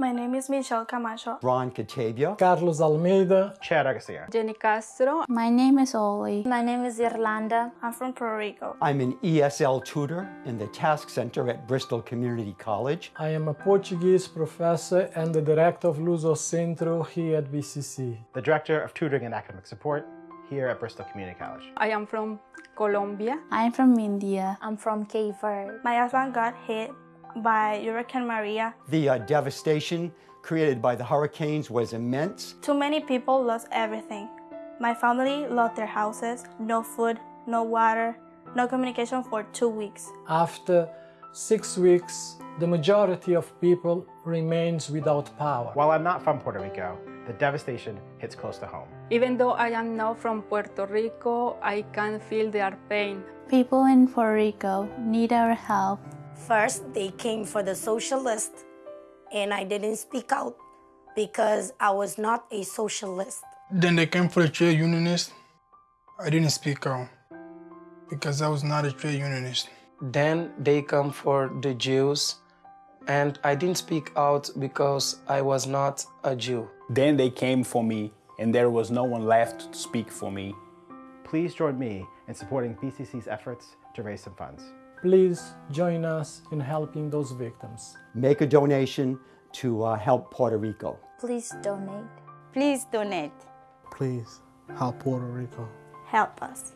My name is Michelle Camacho. Ron Catavia. Carlos Almeida. Chad Garcia. Jenny Castro. My name is Oli. My name is Irlanda. I'm from Puerto Rico. I'm an ESL tutor in the TASC Center at Bristol Community College. I am a Portuguese professor and the director of Luso Centro here at BCC. The Director of Tutoring and Academic Support here at Bristol Community College. I am from Colombia. I'm from India. I'm from Cape Verde. My husband got hit by Hurricane Maria. The uh, devastation created by the hurricanes was immense. Too many people lost everything. My family lost their houses, no food, no water, no communication for two weeks. After six weeks, the majority of people remains without power. While I'm not from Puerto Rico, the devastation hits close to home. Even though I am not from Puerto Rico, I can feel their pain. People in Puerto Rico need our help. First, they came for the socialist, and I didn't speak out because I was not a socialist. Then they came for the trade unionist. I didn't speak out because I was not a trade unionist. Then they come for the Jews, and I didn't speak out because I was not a Jew. Then they came for me, and there was no one left to speak for me. Please join me in supporting BCC's efforts to raise some funds. Please join us in helping those victims. Make a donation to uh, help Puerto Rico. Please donate. Please donate. Please help Puerto Rico. Help us.